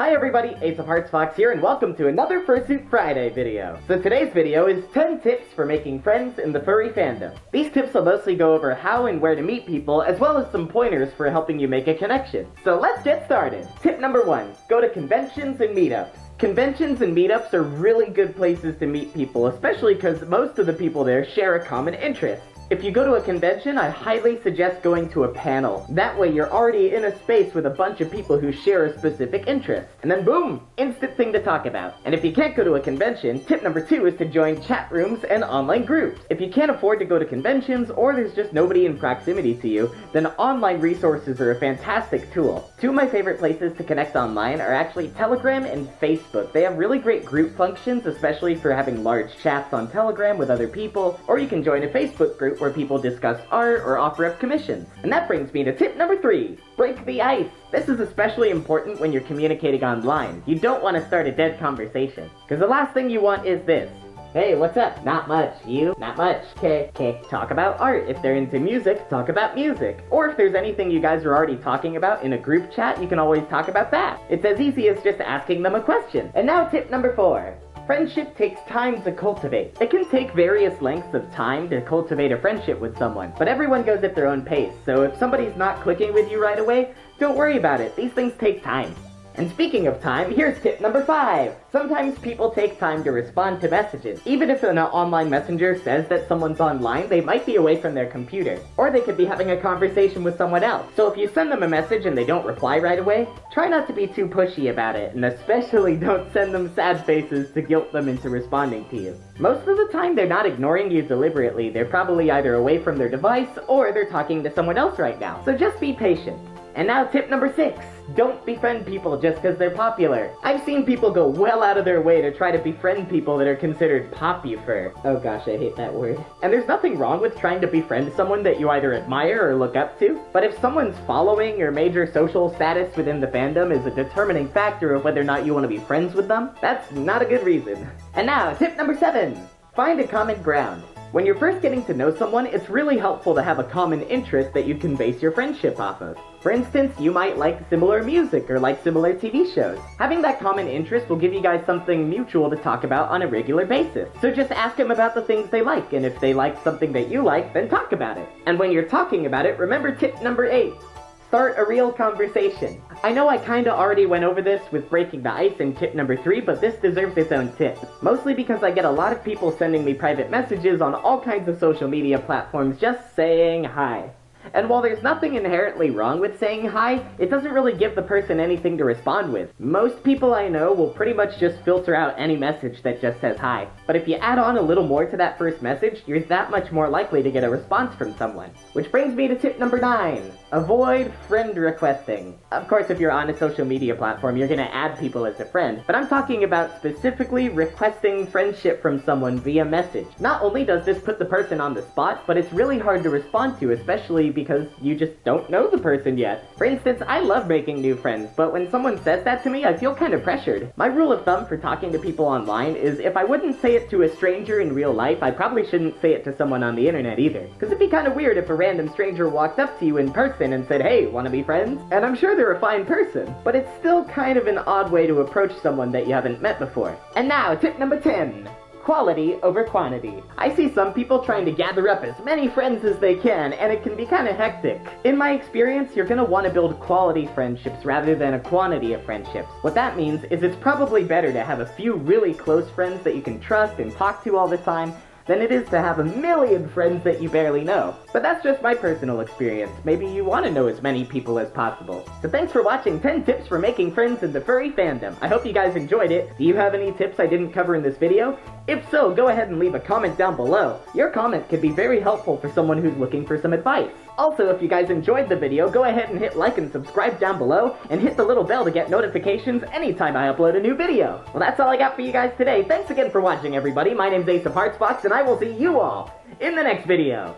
Hi everybody, Ace of Hearts Fox here, and welcome to another Fursuit Friday video. So today's video is 10 tips for making friends in the furry fandom. These tips will mostly go over how and where to meet people, as well as some pointers for helping you make a connection. So let's get started. Tip number one, go to conventions and meetups. Conventions and meetups are really good places to meet people, especially because most of the people there share a common interest. If you go to a convention, I highly suggest going to a panel. That way you're already in a space with a bunch of people who share a specific interest. And then boom, instant thing to talk about. And if you can't go to a convention, tip number two is to join chat rooms and online groups. If you can't afford to go to conventions or there's just nobody in proximity to you, then online resources are a fantastic tool. Two of my favorite places to connect online are actually Telegram and Facebook. They have really great group functions, especially for having large chats on Telegram with other people, or you can join a Facebook group where people discuss art or offer up commissions. And that brings me to tip number three, break the ice. This is especially important when you're communicating online. You don't want to start a dead conversation, because the last thing you want is this. Hey, what's up? Not much. You? Not much. Okay, okay. Talk about art. If they're into music, talk about music. Or if there's anything you guys are already talking about in a group chat, you can always talk about that. It's as easy as just asking them a question. And now tip number four. Friendship takes time to cultivate. It can take various lengths of time to cultivate a friendship with someone, but everyone goes at their own pace, so if somebody's not clicking with you right away, don't worry about it. These things take time. And speaking of time, here's tip number five. Sometimes people take time to respond to messages. Even if an online messenger says that someone's online, they might be away from their computer. Or they could be having a conversation with someone else. So if you send them a message and they don't reply right away, try not to be too pushy about it, and especially don't send them sad faces to guilt them into responding to you. Most of the time, they're not ignoring you deliberately. They're probably either away from their device, or they're talking to someone else right now. So just be patient. And now tip number six. Don't befriend people just because they're popular. I've seen people go well out of their way to try to befriend people that are considered popular. Oh gosh, I hate that word. And there's nothing wrong with trying to befriend someone that you either admire or look up to, but if someone's following or major social status within the fandom is a determining factor of whether or not you want to be friends with them, that's not a good reason. And now, tip number seven. Find a common ground. When you're first getting to know someone, it's really helpful to have a common interest that you can base your friendship off of. For instance, you might like similar music or like similar TV shows. Having that common interest will give you guys something mutual to talk about on a regular basis. So just ask them about the things they like, and if they like something that you like, then talk about it. And when you're talking about it, remember tip number 8. Start a real conversation. I know I kinda already went over this with breaking the ice in tip number 3, but this deserves its own tip. Mostly because I get a lot of people sending me private messages on all kinds of social media platforms just saying hi. And while there's nothing inherently wrong with saying hi, it doesn't really give the person anything to respond with. Most people I know will pretty much just filter out any message that just says hi. But if you add on a little more to that first message, you're that much more likely to get a response from someone. Which brings me to tip number 9. Avoid friend requesting. Of course, if you're on a social media platform, you're gonna add people as a friend, but I'm talking about specifically requesting friendship from someone via message. Not only does this put the person on the spot, but it's really hard to respond to, especially because you just don't know the person yet. For instance, I love making new friends, but when someone says that to me, I feel kind of pressured. My rule of thumb for talking to people online is if I wouldn't say it to a stranger in real life, I probably shouldn't say it to someone on the internet either. Because it'd be kind of weird if a random stranger walked up to you in person and said, hey, wanna be friends? And I'm sure they're a fine person, but it's still kind of an odd way to approach someone that you haven't met before. And now, tip number 10 quality over quantity. I see some people trying to gather up as many friends as they can, and it can be kind of hectic. In my experience, you're gonna want to build quality friendships rather than a quantity of friendships. What that means is it's probably better to have a few really close friends that you can trust and talk to all the time, than it is to have a million friends that you barely know. But that's just my personal experience. Maybe you want to know as many people as possible. So thanks for watching 10 tips for making friends in the furry fandom. I hope you guys enjoyed it. Do you have any tips I didn't cover in this video? If so, go ahead and leave a comment down below. Your comment could be very helpful for someone who's looking for some advice. Also, if you guys enjoyed the video, go ahead and hit like and subscribe down below, and hit the little bell to get notifications anytime I upload a new video. Well, that's all I got for you guys today. Thanks again for watching, everybody. My name's Ace of Hearts Fox, and I will see you all in the next video.